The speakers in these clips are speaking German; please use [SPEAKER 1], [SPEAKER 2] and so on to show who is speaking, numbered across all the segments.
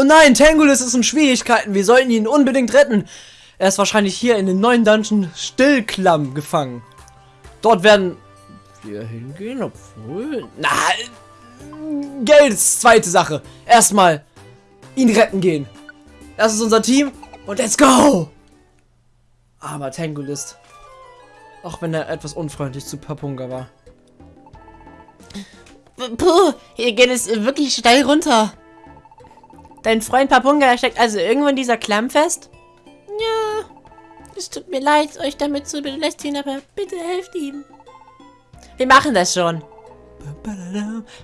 [SPEAKER 1] Oh nein, Tangulus ist in Schwierigkeiten. Wir sollten ihn unbedingt retten. Er ist wahrscheinlich hier in den neuen Dungeon Stillklamm gefangen. Dort werden wir hingehen, obwohl... Na, Geld ist zweite Sache. Erstmal ihn retten gehen. Das ist unser Team und let's go! Aber Tangulist. Auch wenn er etwas unfreundlich zu Papunga war.
[SPEAKER 2] Puh, hier geht es wirklich steil runter. Dein Freund Papunga steckt also irgendwo in dieser Klamm fest? Ja, es tut mir leid, euch damit zu belästigen, aber bitte helft ihm. Wir machen das schon.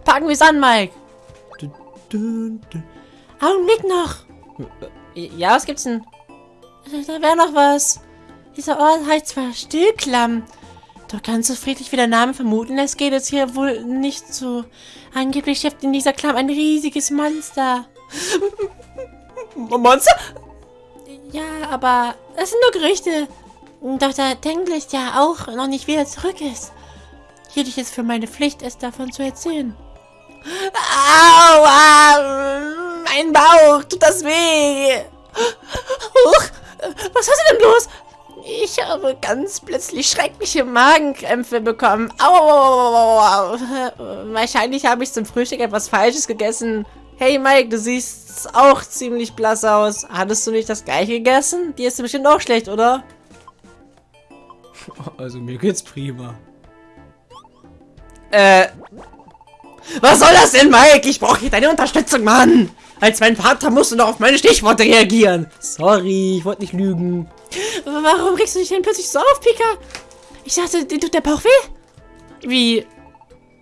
[SPEAKER 2] Packen wir es an, Mike. Augenblick noch. Ja, was gibt's denn? Da wäre noch was. Dieser Ort heißt zwar Stillklamm, doch ganz so friedlich wie der Name vermuten lässt, geht es hier wohl nicht so. Angeblich steckt in dieser Klamm ein riesiges Monster.
[SPEAKER 1] Monster?
[SPEAKER 2] Ja, aber das sind nur Gerüchte. Doch der Tanglist ja auch noch nicht wieder zurück ist. Hielt ich es für meine Pflicht, es davon zu erzählen. Aua! Mein Bauch! Tut das weh! Huch! Was hast du denn bloß? Ich habe ganz plötzlich schreckliche Magenkrämpfe bekommen. Au, Wahrscheinlich habe ich zum Frühstück etwas Falsches gegessen. Hey Mike, du siehst auch ziemlich blass aus. Hattest du nicht das gleiche gegessen? Dir ist bestimmt auch schlecht, oder?
[SPEAKER 1] Also mir geht's prima. Äh. Was soll das denn, Mike? Ich brauche hier deine Unterstützung, Mann. Als mein Vater musst du noch auf meine Stichworte reagieren. Sorry, ich wollte nicht lügen.
[SPEAKER 2] Warum regst du dich denn plötzlich so auf, Pika? Ich dachte, dir tut der Bauch weh?
[SPEAKER 1] Wie?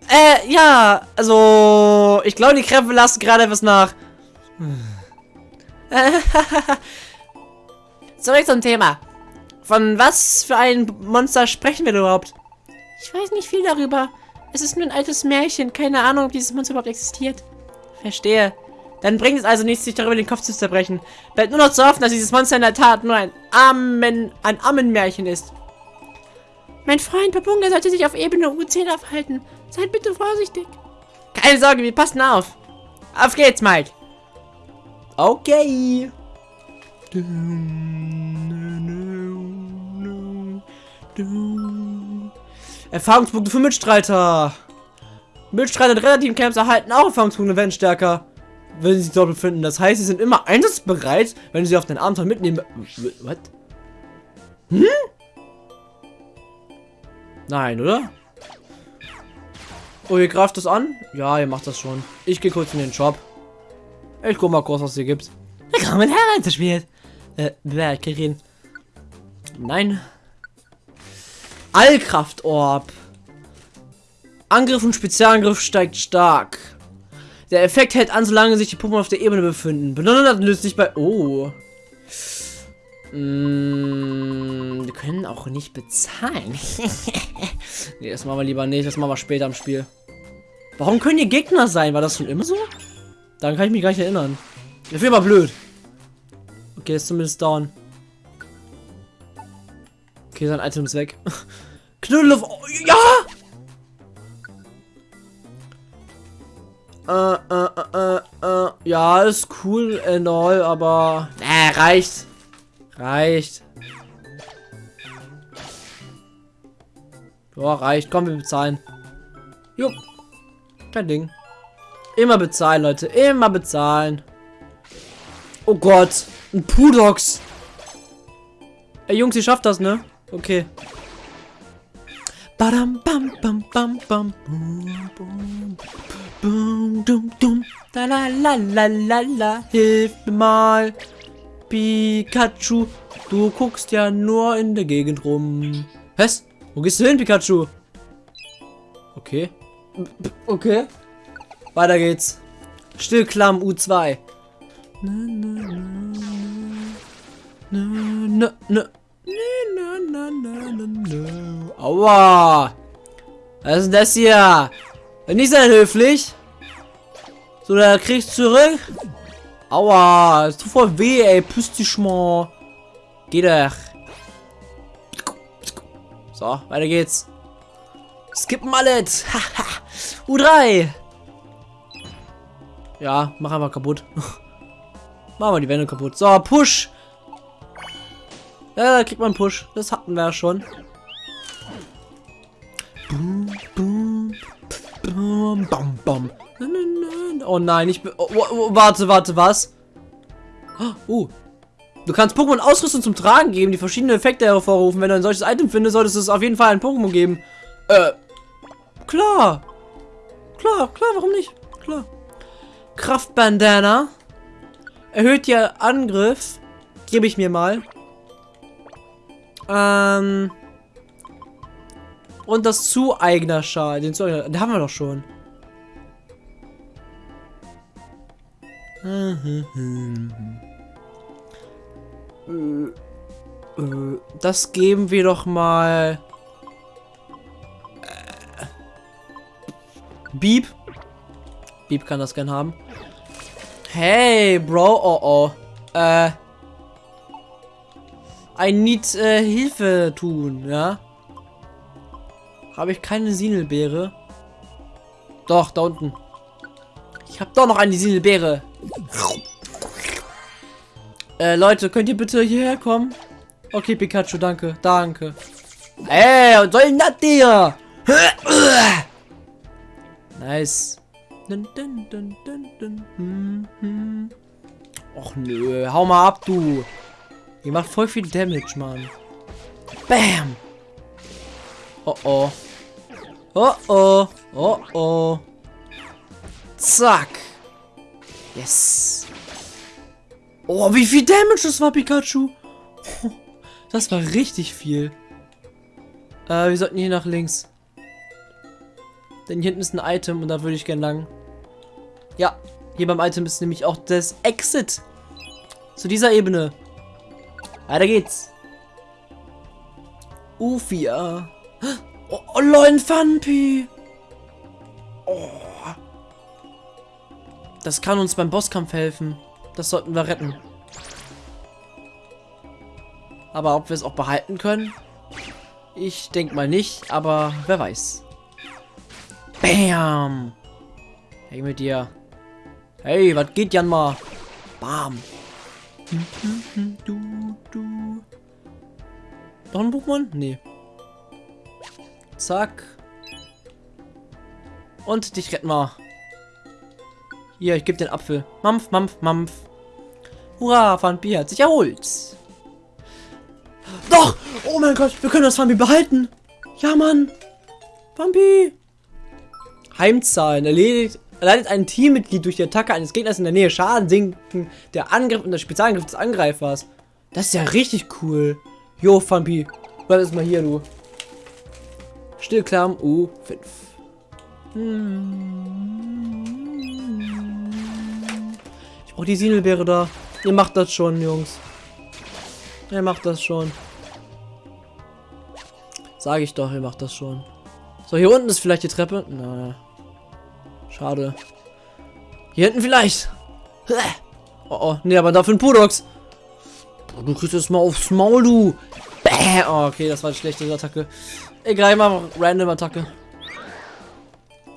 [SPEAKER 1] Äh, ja, also, ich glaube, die Krämpfe lassen gerade etwas nach.
[SPEAKER 2] Zurück zum Thema. Von was für ein Monster sprechen wir überhaupt? Ich weiß nicht viel darüber. Es ist nur ein altes Märchen. Keine Ahnung, ob dieses Monster überhaupt existiert.
[SPEAKER 1] Verstehe. Dann bringt es also nichts, sich darüber den Kopf zu zerbrechen. Bleibt nur noch zu hoffen, dass dieses Monster in der Tat nur ein Amen, ein Ammenmärchen ist.
[SPEAKER 2] Mein Freund Papunga sollte sich auf Ebene U10 aufhalten. Seid bitte vorsichtig.
[SPEAKER 1] Keine Sorge, wir passen auf. Auf geht's, Mike. Okay. Erfahrungspunkte für Mitstreiter. Mitstreiter der relativen Camps erhalten auch Erfahrungspunkte, werden stärker wenn sie sich dort befinden. Das heißt, sie sind immer einsatzbereit, wenn sie auf den Abenteuer mitnehmen. Was? Hm? Nein, oder? Oh, ihr greift das an? Ja, ihr macht das schon. Ich gehe kurz in den Shop. Ich guck mal kurz, was hier gibt.
[SPEAKER 2] Willkommen herein, das Spiel.
[SPEAKER 1] Äh, wer, Kirin? Nein. Allkraftorb. Angriff und Spezialangriff steigt stark. Der Effekt hält an, solange sich die Puppen auf der Ebene befinden. Benutzt löst sich bei... Oh. Mm, wir können auch nicht bezahlen. nee, das machen wir lieber nicht. Das machen wir später im Spiel. Warum können die Gegner sein? War das schon immer so? Daran kann ich mich gar nicht erinnern. Das wäre aber blöd. Okay, ist zumindest down. Okay, sein Item ist weg. Knuddel auf... Oh, ja! Äh, äh, äh, äh, ja, ist cool and all, aber... Äh, reicht. Reicht. Ja, reicht. Komm, wir bezahlen. Jo. Kein Ding. Immer bezahlen, Leute. Immer bezahlen. Oh Gott. Ein Pudox. Ey, Jungs, ihr schafft das, ne? Okay. Badam, bam, bam, bam, bam, bum, bum. Boom, dum, dum. La la la la la la. Hilf mir mal. Pikachu. Du guckst ja nur in der Gegend rum. Was? Wo gehst du hin, Pikachu? Okay. Okay. Weiter geht's. Stillklamm U2. Na, na, na, na, na, Aua. Was ist denn das hier? Nicht sehr höflich. So, da kriegst du zurück. Aua, ist voll weh, ey. Püst dich mal. Geh doch. So, weiter geht's. Skippen alles. U3. Ja, mach einfach kaputt. Machen wir die Wände kaputt. So, Push. Ja, da kriegt man einen Push. Das hatten wir ja schon. Boom, boom, boom, bam, bam. Oh nein, ich bin... Oh, oh, oh, warte, warte, was? Oh. Du kannst Pokémon Ausrüstung zum Tragen geben, die verschiedene Effekte hervorrufen. Wenn du ein solches Item findest, solltest du es auf jeden Fall ein Pokémon geben. Äh, klar. Klar, klar, warum nicht? Klar. Kraftbandana. Erhöht ihr Angriff. Gebe ich mir mal. Ähm. Und das Zueigner-Schal. Den Zueigner, den haben wir doch schon. Das geben wir doch mal. Äh, Beep. Beep kann das gern haben. Hey, Bro. Oh, oh. Äh. I need äh, Hilfe tun, ja? Habe ich keine Sinelbeere? Doch, da unten. Ich habe doch noch eine Sinelbeere. Äh, Leute, könnt ihr bitte hierher kommen? Okay, Pikachu, danke. Danke. Ey, was soll denn das hier? Nice. Hm, hm. Och nö, hau mal ab, du. Ihr macht voll viel Damage, Mann. Bam. Oh oh. Oh oh. Oh oh. Zack. Yes. Oh, wie viel Damage das war, Pikachu. Das war richtig viel. Äh, wir sollten hier nach links. Denn hier hinten ist ein Item und da würde ich gerne lang. Ja, hier beim Item ist nämlich auch das Exit. Zu dieser Ebene. Weiter geht's. Ufia. Oh, oh lol, Funpi. Oh. Das kann uns beim Bosskampf helfen. Das sollten wir retten. Aber ob wir es auch behalten können? Ich denke mal nicht, aber wer weiß. Bam! Hey mit dir. Hey, was geht Jan mal? Bam. Du, du. Noch ein Pokémon? Nee. Zack. Und dich retten wir. Hier, ich gebe den Apfel. Mampf, Mampf, Mampf. Hurra, Fanbi hat sich erholt. Doch! Oh mein Gott, wir können das Fanbi behalten. Ja, Mann. Fanbi. Heimzahlen. Erledigt, erleidet ein Teammitglied durch die Attacke eines Gegners in der Nähe Schaden sinken. Der Angriff und der Spezialangriff des Angreifers. Das ist ja richtig cool. Jo, Fanbi. Bleib jetzt mal hier, du. Stillklamm U5. Ich brauche die Sinelbeere da. Ihr macht das schon, Jungs. Ihr macht das schon. Sage ich doch, ihr macht das schon. So, hier unten ist vielleicht die Treppe. Na, schade. Hier hinten vielleicht. Oh, oh. Nee, aber dafür ein Pudox. Du kriegst jetzt mal aufs Maul, du. Bäh. Oh, okay, das war eine schlechte Attacke. Egal, ich mache random Attacke.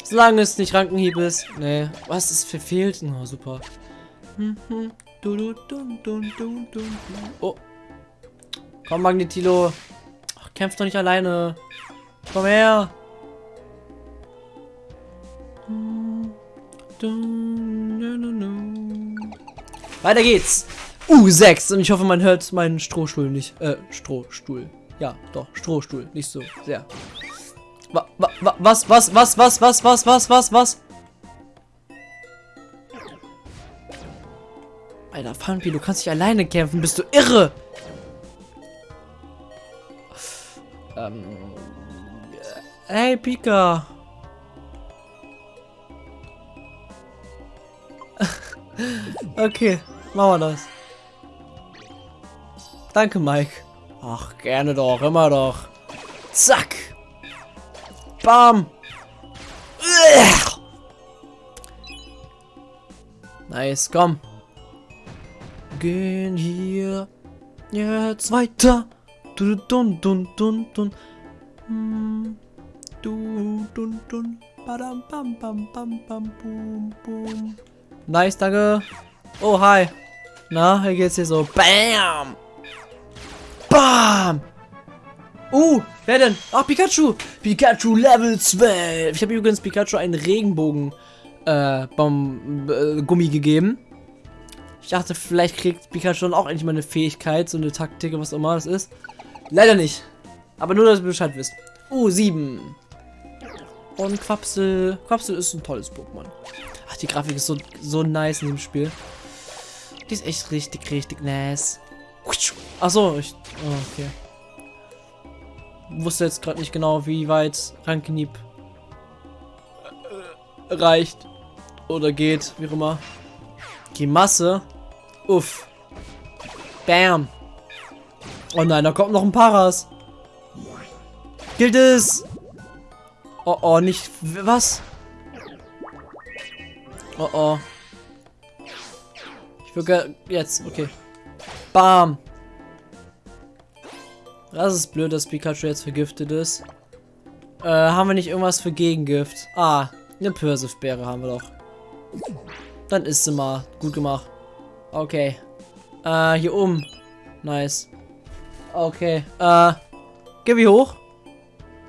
[SPEAKER 1] Solange es nicht Rankenhieb ist. Nee. Was ist verfehlt? Oh, super. Oh. Komm, Magnetilo. Ach, kämpf doch nicht alleine. Komm her. Weiter geht's. U6. Und ich hoffe, man hört meinen Strohstuhl nicht. Äh, Strohstuhl. Ja, doch, Strohstuhl. Nicht so sehr. Wa wa was, was, was, was, was, was, was, was, was? Alter, Funpi, du kannst nicht alleine kämpfen. Bist du irre? Ähm. Hey, Pika. okay, machen wir das. Danke, Mike. Ach, gerne doch, immer doch. Zack. Bam. Nice, komm. Gehen hier jetzt weiter. Du dun dun dun dun. Hm. Du dun dun. Badam bam bam bam bam bum bum. Nice, danke. Oh, hi. Na, hier geht's hier so. Bam! Bam! Uh, wer denn? Ach, Pikachu! Pikachu Level 12! Ich habe übrigens Pikachu einen Regenbogen äh, Bom, äh, Gummi gegeben. Ich dachte, vielleicht kriegt Pikachu dann auch endlich mal eine Fähigkeit, so eine Taktik, was auch immer das ist. Leider nicht. Aber nur, dass ihr Bescheid wisst. Uh, 7. Und Quapsel. Quapsel ist ein tolles Pokémon. Ach, die Grafik ist so, so nice in dem Spiel. Die ist echt richtig, richtig nice. Achso, ich. Oh, okay. Wusste jetzt gerade nicht genau, wie weit Rankenieb äh, reicht. Oder geht, wie auch immer. Die Masse. Uff. Bam. Oh nein, da kommt noch ein Paras. Gilt es? Oh oh, nicht. Was? Oh oh. Ich würde jetzt, okay. Bam. Das ist blöd, dass Pikachu jetzt vergiftet ist. Äh, haben wir nicht irgendwas für Gegengift? Ah, eine Pürsifbeere haben wir doch. Dann ist sie mal. Gut gemacht. Okay. Äh, hier oben. Nice. Okay. Äh, geh wie hoch?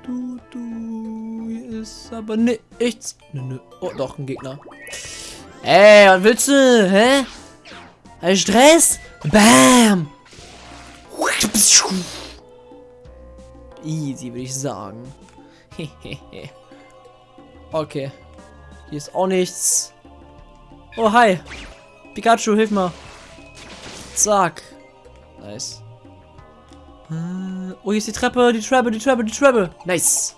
[SPEAKER 1] Du, du, hier ist aber nichts. Nö, nö. Oh, doch, ein Gegner. Ey, was willst du? Hä? Ein Stress? Bam! Easy, würde ich sagen. okay. Hier ist auch nichts. Oh, hi. Pikachu, hilf mal. Zack. Nice. Äh, oh, hier ist die Treppe, die Treppe, die Treppe, die Treppe. Nice.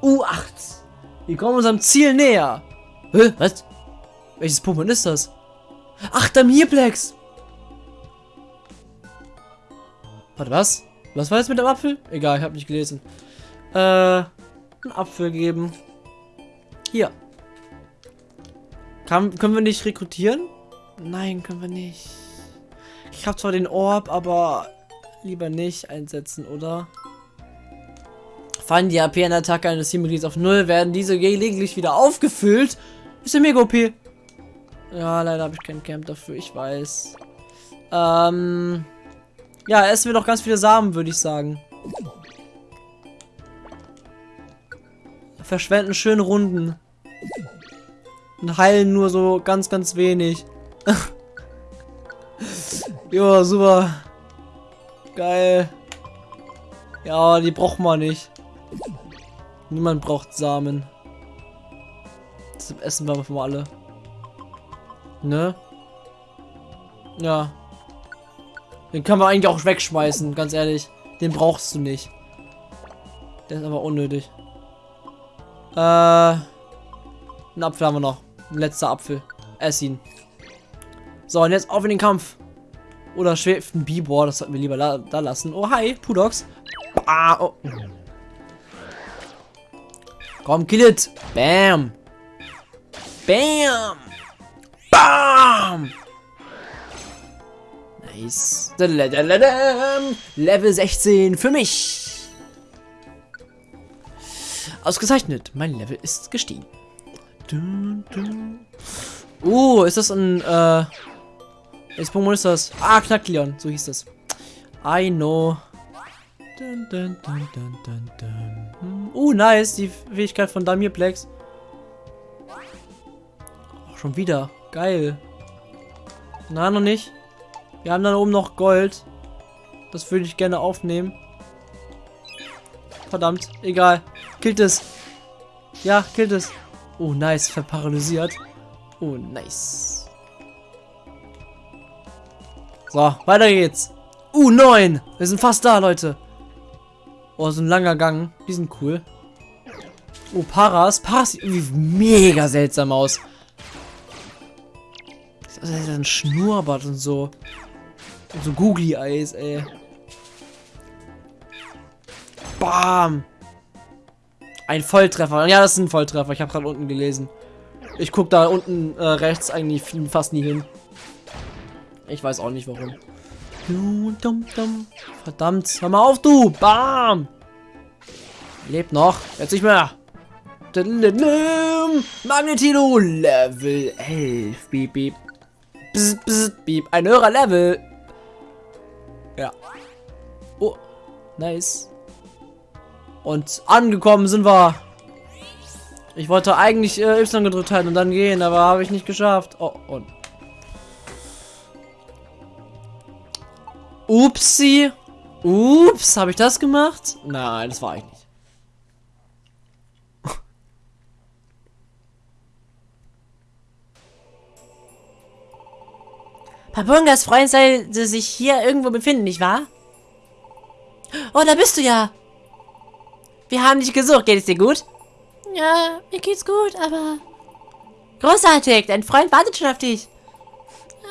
[SPEAKER 1] U8. Wir kommen unserem Ziel näher. Hä? Was? Welches Pokémon ist das? Ach, der Mirplex. Warte, was? Was war jetzt mit dem Apfel? Egal, ich habe nicht gelesen. Äh, einen Apfel geben. Hier. Kann, können wir nicht rekrutieren? Nein, können wir nicht. Ich habe zwar den Orb, aber lieber nicht einsetzen, oder? Fallen die AP an der Attacke eines Teammitglieds auf 0, werden diese gelegentlich wieder aufgefüllt. Ist ja mega OP. Ja, leider habe ich kein Camp dafür, ich weiß. Ähm... Ja, essen wir doch ganz viele Samen, würde ich sagen. Verschwenden schön Runden. Und heilen nur so ganz, ganz wenig. jo, super. Geil. Ja, die braucht man nicht. Niemand braucht Samen. Deshalb essen wir mal alle. Ne? Ja. Den kann man eigentlich auch wegschmeißen, ganz ehrlich. Den brauchst du nicht. Der ist aber unnötig. Äh, einen Apfel haben wir noch. Ein letzter Apfel. Ess ihn. So, und jetzt auf in den Kampf. Oder schwebt ein Bibor, das sollten wir lieber da, da lassen. Oh, hi, Pudox. Ah, oh. Komm, kill it. Bam. Bam. Bam. Nice. Level 16 für mich. Ausgezeichnet. Mein Level ist gestiegen. Uh, ist das ein, äh... Welches Pokémon ist das? Ah, Knackleon. So hieß das. I know. Uh, nice. Die Fähigkeit von Damirplex. Oh, schon wieder. Geil. Na, noch nicht. Wir haben dann oben noch Gold. Das würde ich gerne aufnehmen. Verdammt, egal. Killt es. Ja, killt es. Oh, nice. Verparalysiert. Oh, nice. So, weiter geht's. Uh, 9. Wir sind fast da, Leute. Oh, so ein langer Gang. Die sind cool. Oh, Paras. Paras sieht mega seltsam aus. Das ist ein Schnurrbart und so. So Googly Eyes, ey. Bam! Ein Volltreffer. Ja, das ist ein Volltreffer. Ich habe gerade unten gelesen. Ich gucke da unten äh, rechts eigentlich fast nie hin. Ich weiß auch nicht warum. Verdammt, hör mal auf, du! Bam! Lebt noch. Jetzt nicht mehr. Magnetino Level 11. Beep, beep. bzz, bzz, beep. Ein höherer Level. Ja. Oh, nice. Und angekommen sind wir. Ich wollte eigentlich äh, Y gedrückt halten und dann gehen, aber habe ich nicht geschafft. Oh, und. Upsi. Ups, habe ich das gemacht? Nein, das war ich nicht.
[SPEAKER 2] Papungas Freund sollte sich hier irgendwo befinden, nicht wahr? Oh, da bist du ja. Wir haben dich gesucht. Geht es dir gut? Ja, mir geht's gut, aber... Großartig, dein Freund wartet schon auf dich.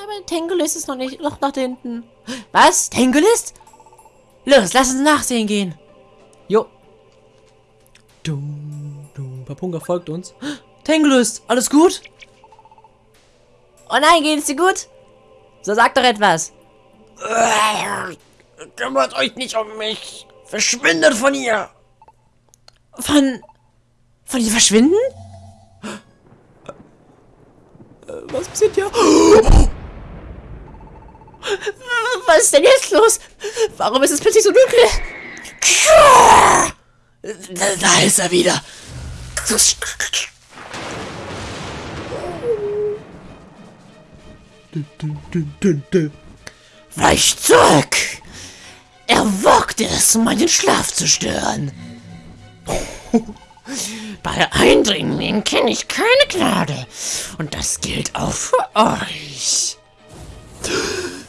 [SPEAKER 2] Aber Tengulis ist noch nicht, noch nach hinten. Was? Tengulis? Los, lass uns nachsehen gehen.
[SPEAKER 1] Jo. Dum, dum. Papunga folgt uns. Tengulus, alles gut?
[SPEAKER 2] Oh nein, geht es dir gut? So sag doch etwas.
[SPEAKER 3] Kümmert euch nicht um mich. Verschwindet von hier.
[SPEAKER 2] Von... Von dir verschwinden?
[SPEAKER 1] Was passiert hier?
[SPEAKER 2] Was ist denn jetzt los? Warum ist es plötzlich so dunkel?
[SPEAKER 3] Da, da ist er wieder. Weicht zurück! Er wagt es, meinen Schlaf zu stören. Bei Eindringlingen kenne ich keine Gnade. Und das gilt auch für euch.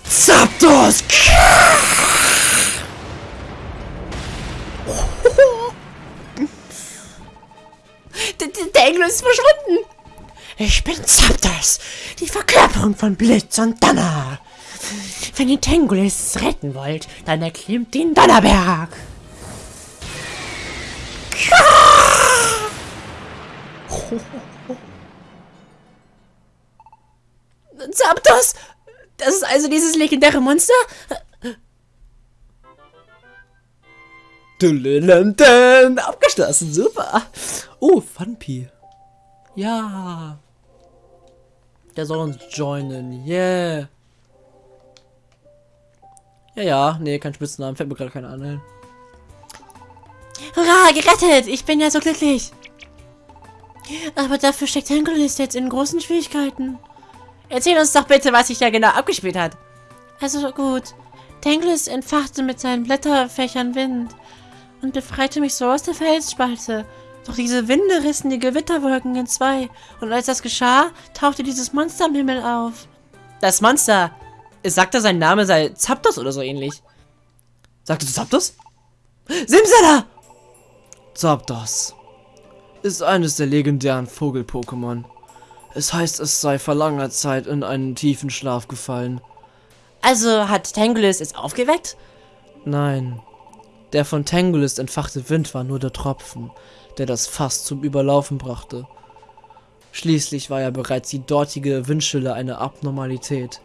[SPEAKER 3] Zapdos!
[SPEAKER 2] Der, der Engel ist verschwunden.
[SPEAKER 3] Ich bin Zapdos, die Verkörperung von Blitz und Donner. Wenn ihr Tengulis retten wollt, dann erklimmt den Donnerberg.
[SPEAKER 2] Zapdos! Das ist also dieses legendäre Monster?
[SPEAKER 1] Abgeschlossen, super. Oh, Funpi. Ja. Der soll uns joinen, yeah. Ja, ja, nee, kein Spitznamen, fällt mir gerade keiner an.
[SPEAKER 2] Hurra, gerettet! Ich bin ja so glücklich. Aber dafür steckt Henkelis jetzt in großen Schwierigkeiten. Erzähl uns doch bitte, was sich da genau abgespielt hat. Also gut. Tenglis entfachte mit seinen Blätterfächern Wind und befreite mich so aus der Felsspalte. Doch diese Winde rissen die Gewitterwolken in zwei und als das geschah, tauchte dieses Monster am Himmel auf.
[SPEAKER 1] Das Monster. Es sagte, sein Name sei Zapdos oder so ähnlich. Sagtest du Zapdos? Simsala! Zapdos ist eines der legendären Vogel-Pokémon. Es heißt, es sei vor langer Zeit in einen tiefen Schlaf gefallen.
[SPEAKER 2] Also hat Tangulis es aufgeweckt?
[SPEAKER 1] Nein. Der von Tangulis entfachte Wind war nur der Tropfen, der das Fass zum Überlaufen brachte. Schließlich war ja bereits die dortige Windstille eine Abnormalität.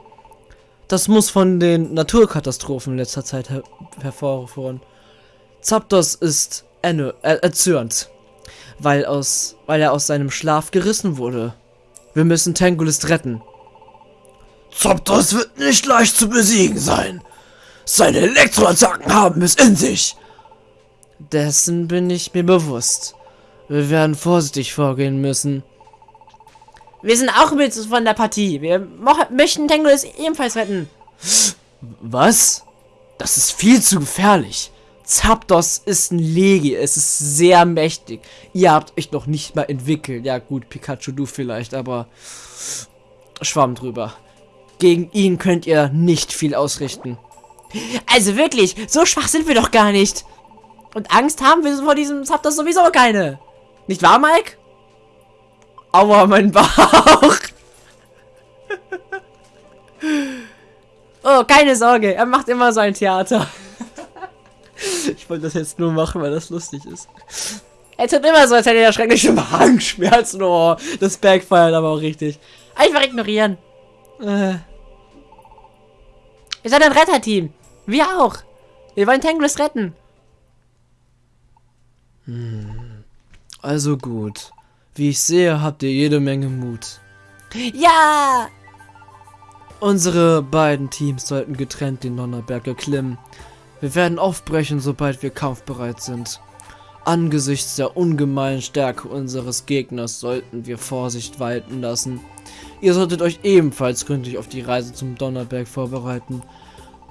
[SPEAKER 1] Das muss von den Naturkatastrophen letzter Zeit her hervorrühren. Zapdos ist erne- äh, erzürnt, weil, aus, weil er aus seinem Schlaf gerissen wurde. Wir müssen Tangulis retten.
[SPEAKER 3] Zapdos wird nicht leicht zu besiegen sein. Seine Elektroattacken haben es in sich.
[SPEAKER 1] Dessen bin ich mir bewusst. Wir werden vorsichtig vorgehen müssen.
[SPEAKER 2] Wir sind auch mit von der Partie. Wir möchten Tangulis ebenfalls retten.
[SPEAKER 1] Was? Das ist viel zu gefährlich. Zapdos ist ein Legi, es ist sehr mächtig. Ihr habt euch noch nicht mal entwickelt. Ja gut, Pikachu du vielleicht, aber Schwamm drüber. Gegen ihn könnt ihr nicht viel ausrichten.
[SPEAKER 2] Also wirklich, so schwach sind wir doch gar nicht. Und Angst haben wir vor diesem Zapdos sowieso keine. Nicht wahr, Mike?
[SPEAKER 1] Aua, mein Bauch.
[SPEAKER 2] Oh, keine Sorge, er macht immer so ein Theater.
[SPEAKER 1] Ich wollte das jetzt nur machen, weil das lustig ist.
[SPEAKER 2] Er tut immer so, als hätte er schreckliche
[SPEAKER 1] Magenschmerzen. Oh, das backfeiert aber auch richtig.
[SPEAKER 2] Einfach ignorieren.
[SPEAKER 1] Äh,
[SPEAKER 2] Ihr seid ein Retterteam. Wir auch. Wir wollen Tanglus retten.
[SPEAKER 1] also gut. Wie ich sehe, habt ihr jede Menge Mut.
[SPEAKER 2] Ja!
[SPEAKER 1] Unsere beiden Teams sollten getrennt den Donnerberg erklimmen. Wir werden aufbrechen, sobald wir kampfbereit sind. Angesichts der ungemeinen Stärke unseres Gegners sollten wir Vorsicht walten lassen. Ihr solltet euch ebenfalls gründlich auf die Reise zum Donnerberg vorbereiten.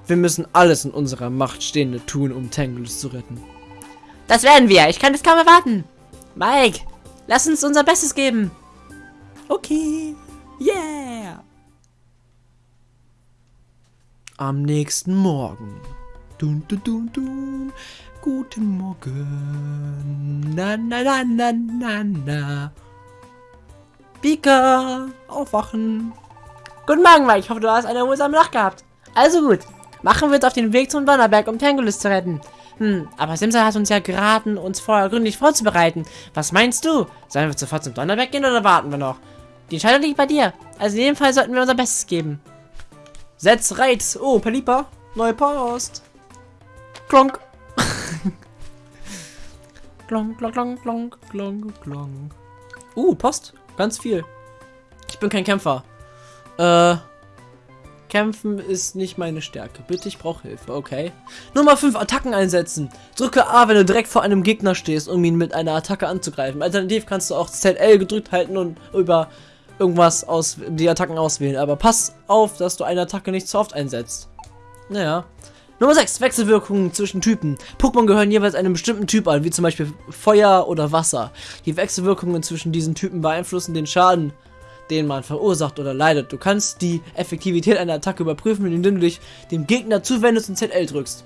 [SPEAKER 1] Wir müssen alles in unserer Macht Stehende tun, um Tanglus zu retten.
[SPEAKER 2] Das werden wir. Ich kann es kaum erwarten. Mike, lass uns unser Bestes geben.
[SPEAKER 1] Okay. Yeah. Am nächsten Morgen. Dun, dun, dun, dun. Guten Morgen. Na, na, na, na, na, na. Pika, aufwachen.
[SPEAKER 2] Guten Morgen, Mike. Ich hoffe, du hast eine erholsame Nacht gehabt. Also gut. Machen wir uns auf den Weg zum Donnerberg, um Tangulus zu retten. Hm, aber Simsa hat uns ja geraten, uns vorher gründlich vorzubereiten. Was meinst du? Sollen wir sofort zum Donnerberg gehen oder warten wir noch? Die Entscheidung liegt bei dir. Also in jedem Fall sollten wir unser Bestes geben.
[SPEAKER 1] Setz Reiz. Oh, Pelipa. Neue Post. Klonk. klonk, klonk, klonk, klonk, klonk, klonk. Uh, Post. Ganz viel. Ich bin kein Kämpfer. Äh. Kämpfen ist nicht meine Stärke. Bitte, ich brauche Hilfe, okay. Nummer 5, Attacken einsetzen. Drücke A, wenn du direkt vor einem Gegner stehst, um ihn mit einer Attacke anzugreifen. Alternativ kannst du auch ZL gedrückt halten und über irgendwas aus die Attacken auswählen. Aber pass auf, dass du eine Attacke nicht zu oft einsetzt. Naja. Nummer 6, Wechselwirkungen zwischen Typen. Pokémon gehören jeweils einem bestimmten Typ an, wie zum Beispiel Feuer oder Wasser. Die Wechselwirkungen zwischen diesen Typen beeinflussen den Schaden, den man verursacht oder leidet. Du kannst die Effektivität einer Attacke überprüfen, indem du dich dem Gegner zuwendest und ZL drückst.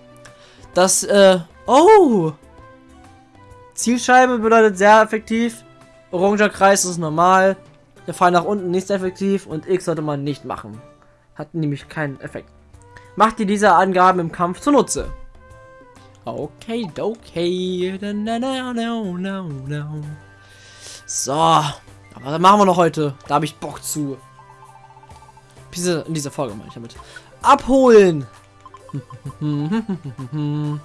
[SPEAKER 1] Das, äh, oh! Zielscheibe bedeutet sehr effektiv. Oranger Kreis ist normal. Der Pfeil nach unten nicht effektiv und X sollte man nicht machen. Hat nämlich keinen Effekt. Macht dir diese Angaben im Kampf zunutze. Okay, okay. No, no, no, no, no. So. Aber was machen wir noch heute? Da habe ich Bock zu. Diese, in dieser Folge meine ich damit. Abholen!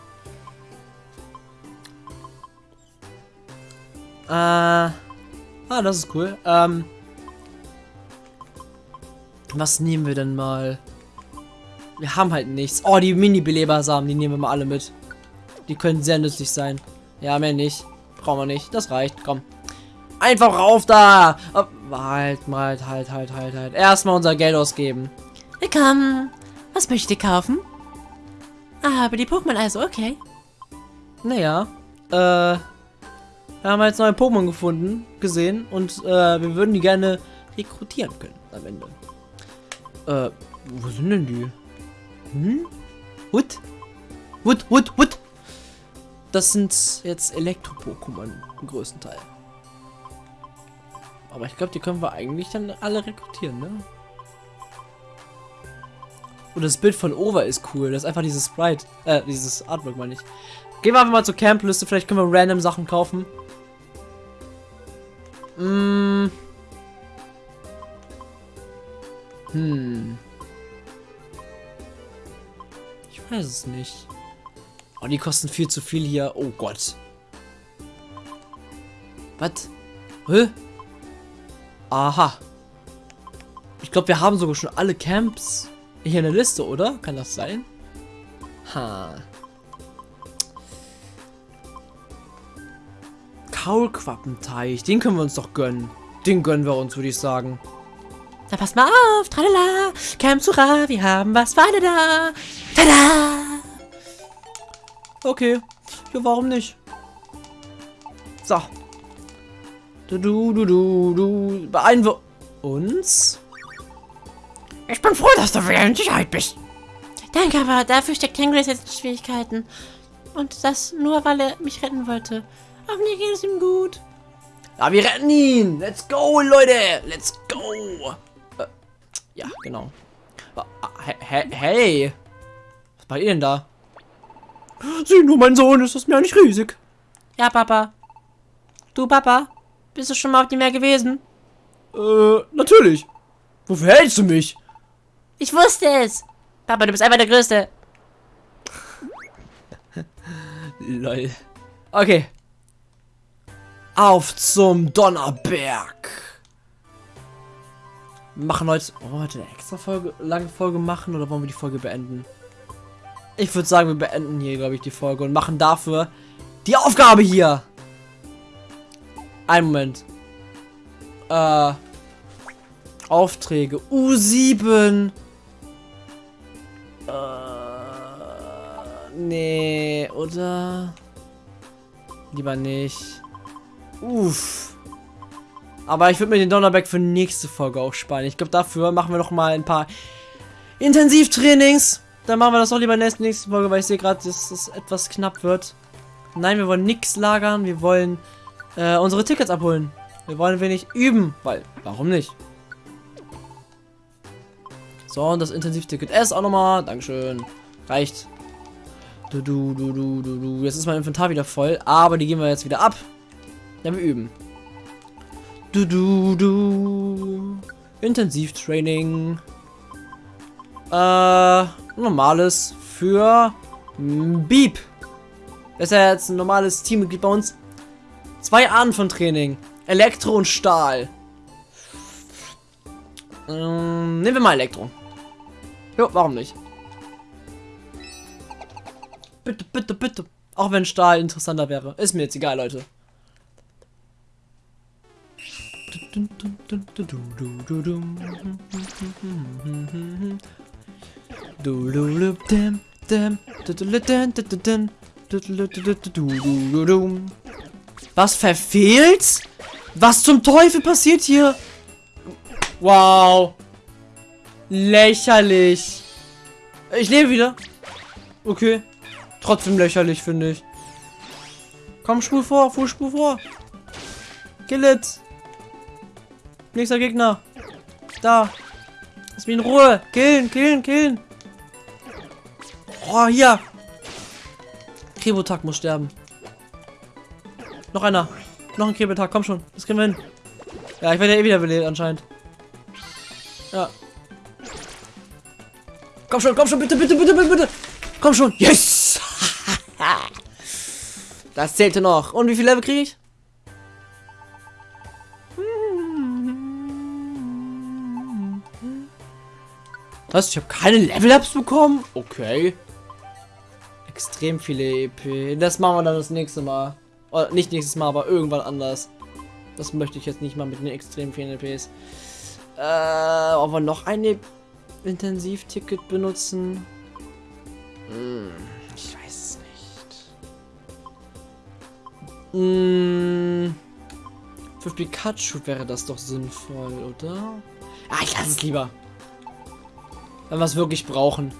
[SPEAKER 1] äh. Ah, das ist cool. Ähm. Was nehmen wir denn mal? Wir haben halt nichts. Oh, die Mini-Belebersamen, die nehmen wir mal alle mit. Die können sehr nützlich sein. Ja, mehr nicht. Brauchen wir nicht. Das reicht. Komm. Einfach rauf da! Oh, halt, halt, halt, halt, halt, halt. Erstmal unser Geld ausgeben.
[SPEAKER 2] Willkommen. Was möchtet ihr kaufen? Ah, aber die Pokémon also, okay.
[SPEAKER 1] Naja. Äh. Wir haben jetzt neue Pokémon gefunden, gesehen. Und äh, wir würden die gerne rekrutieren können am Ende. Äh, wo sind denn die? Hm? Hut? Hut, Hut, Hut! Das sind jetzt Elektro-Pokémon im größten Teil. Aber ich glaube, die können wir eigentlich dann alle rekrutieren, ne? Und das Bild von Over ist cool. Das ist einfach dieses Sprite. Äh, dieses Artwork meine ich. Gehen wir einfach mal zur Campliste. Vielleicht können wir random Sachen kaufen. Mm. Hm. Ich weiß es nicht. Oh, die kosten viel zu viel hier. Oh Gott. Was? Hä? Aha. Ich glaube, wir haben sogar schon alle Camps hier in der Liste, oder? Kann das sein? Ha. Kaulquappenteich. Den können wir uns doch gönnen. Den gönnen wir uns, würde ich sagen.
[SPEAKER 2] Na, pass mal auf. Tralala. Camp Sura. Wir haben was für alle da. Tada!
[SPEAKER 1] Okay. Ja, warum nicht? So. Du, du, du, du, du. Beeilen wir uns.
[SPEAKER 3] Ich bin froh, dass du wieder in Sicherheit bist.
[SPEAKER 2] Danke, aber dafür steckt Tangless jetzt in Schwierigkeiten. Und das nur, weil er mich retten wollte. Aber mir geht es ihm gut.
[SPEAKER 1] Ja, wir retten ihn. Let's go, Leute. Let's go. Äh, ja, genau. Hey, hey. Was macht ihr denn da? Sieh nur, mein Sohn, ist das mir nicht riesig.
[SPEAKER 2] Ja, Papa. Du, Papa, bist du schon mal auf dem Meer gewesen?
[SPEAKER 1] Äh, natürlich. Wofür hältst du mich?
[SPEAKER 2] Ich wusste es. Papa, du bist einfach der Größte.
[SPEAKER 1] Lol. Okay. Auf zum Donnerberg. Machen heute, wollen wir heute eine extra Folge, lange Folge machen oder wollen wir die Folge beenden? Ich würde sagen, wir beenden hier, glaube ich, die Folge und machen dafür die Aufgabe hier. Einen Moment. Äh, Aufträge. U7. Äh, nee, oder? Lieber nicht. Uff. Aber ich würde mir den Donnerberg für nächste Folge auch sparen. Ich glaube, dafür machen wir noch mal ein paar Intensivtrainings. Dann machen wir das auch lieber in der nächsten Folge, weil ich sehe gerade, dass es etwas knapp wird. Nein, wir wollen nichts lagern. Wir wollen äh, unsere Tickets abholen. Wir wollen wenig üben, weil, warum nicht? So, und das Intensivticket S auch nochmal. Dankeschön. Reicht. Du, du, du, du, du, du. Jetzt ist mein Inventar wieder voll, aber die gehen wir jetzt wieder ab. Ja, wir üben. Du, du, du. Intensivtraining. Äh, normales für Beep. Das ist ja jetzt ein normales Teammitglied bei uns. Zwei Arten von Training. Elektro und Stahl. Ähm, nehmen wir mal Elektro. Jo, warum nicht? Bitte, bitte, bitte. Auch wenn Stahl interessanter wäre. Ist mir jetzt egal, Leute. Was verfehlt? Was zum Teufel passiert hier? Wow. Lächerlich. Ich lebe wieder. Okay. Trotzdem lächerlich, finde ich. Komm, spur vor, fuhr, spur vor. Kill it. Nächster Gegner. Da. Lass mich in Ruhe. Killen, killen, killen. Oh, hier. Krebotak muss sterben. Noch einer. Noch ein Krebotak, komm schon. Das kriegen wir hin. Ja, ich werde ja eh wieder belebt anscheinend. Ja. Komm schon, komm schon, bitte, bitte, bitte, bitte, bitte. Komm schon. Yes! das zählte noch. Und wie viel Level kriege ich? Was? Ich habe keine Level-Ups bekommen? Okay. Extrem viele EP. Das machen wir dann das nächste Mal. Oder nicht nächstes Mal, aber irgendwann anders. Das möchte ich jetzt nicht mal mit den extrem vielen EPs. Äh, ob wir noch ein Intensivticket benutzen? Hm, ich weiß es nicht. Hm, für Pikachu wäre das doch sinnvoll, oder? Ah, ich lasse es lieber. Wenn wir es wirklich brauchen.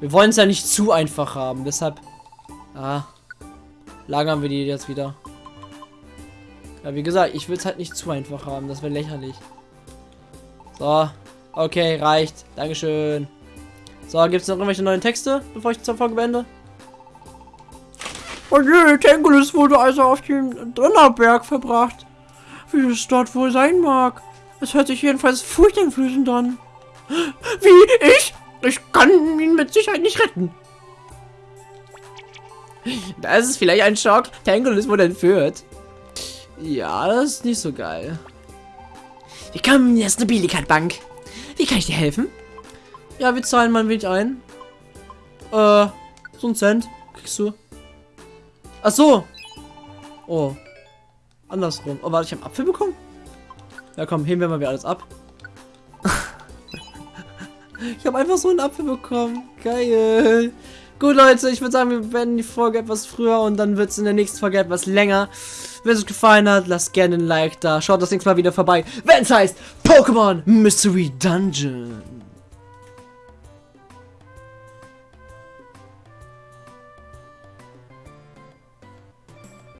[SPEAKER 1] Wir wollen es ja nicht zu einfach haben, deshalb... Ah, lagern wir die jetzt wieder. Ja, wie gesagt, ich will es halt nicht zu einfach haben. Das wäre lächerlich. So. Okay, reicht. Dankeschön. So, gibt es noch irgendwelche neuen Texte, bevor ich zur Folge beende?
[SPEAKER 3] Oh je, Tangulis wurde also auf dem Donnerberg verbracht. Wie es dort wohl sein mag. Es hört sich jedenfalls furchteinflößend an. Wie? Ich? Ich kann ihn mit Sicherheit nicht retten.
[SPEAKER 1] Das ist vielleicht ein Schock. Tangulis wurde entführt. Ja, das ist nicht so geil.
[SPEAKER 2] Willkommen in der Stabilikat-Bank. Wie kann ich dir helfen?
[SPEAKER 1] Ja, wir zahlen mal ein wenig ein. Äh, so ein Cent kriegst du. Ach so. Oh. Andersrum. Oh, warte, ich habe Apfel bekommen? Ja, komm, heben wir mal wieder alles ab. ich habe einfach so einen Apfel bekommen. Geil. Gut, Leute, ich würde sagen, wir werden die Folge etwas früher und dann wird es in der nächsten Folge etwas länger. Wenn es euch gefallen hat, lasst gerne ein Like da. Schaut das nächste Mal wieder vorbei, wenn es heißt Pokémon Mystery Dungeon.